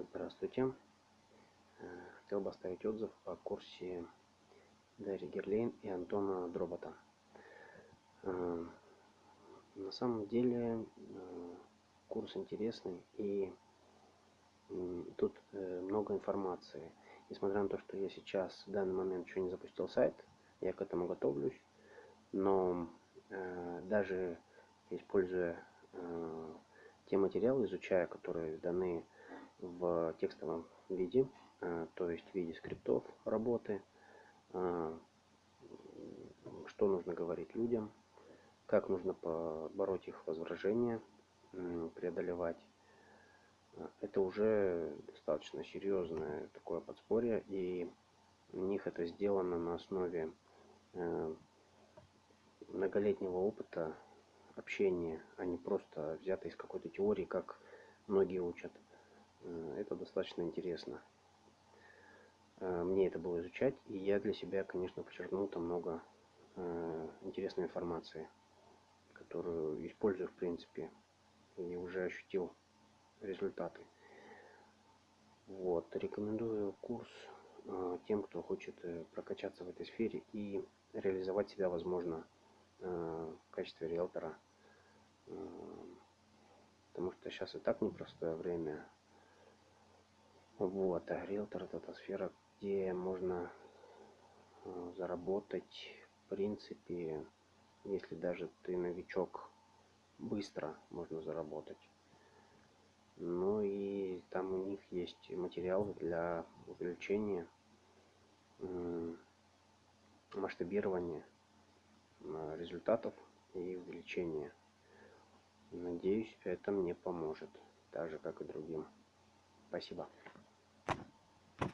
Здравствуйте. Э, хотел бы оставить отзыв о курсе Дарьи Герлейн и Антона Дробота. Э, на самом деле э, курс интересный и тут много информации. Несмотря на то, что я сейчас в данный момент еще не запустил сайт, я к этому готовлюсь, но даже используя те материалы, изучая, которые даны в текстовом виде, э, то есть в виде скриптов работы, э, что нужно говорить людям, как нужно побороть их возражения, преодолевать. Это уже достаточно серьезное такое подспорье, и у них это сделано на основе э, многолетнего опыта общения, а не просто взято из какой-то теории, как многие учат. Э, это достаточно интересно. Э, мне это было изучать, и я для себя, конечно, подчеркнул там много э, интересной информации, которую использую, в принципе, и уже ощутил результаты. Вот, рекомендую курс тем, кто хочет прокачаться в этой сфере и реализовать себя, возможно, в качестве риэлтора. Потому что сейчас и так непростое время, вот, а риэлтор это та сфера, где можно э, заработать, в принципе, если даже ты новичок, быстро можно заработать. Ну и там у них есть материалы для увеличения масштабирования э, результатов и увеличения. Надеюсь, это мне поможет, так же как и другим. Спасибо.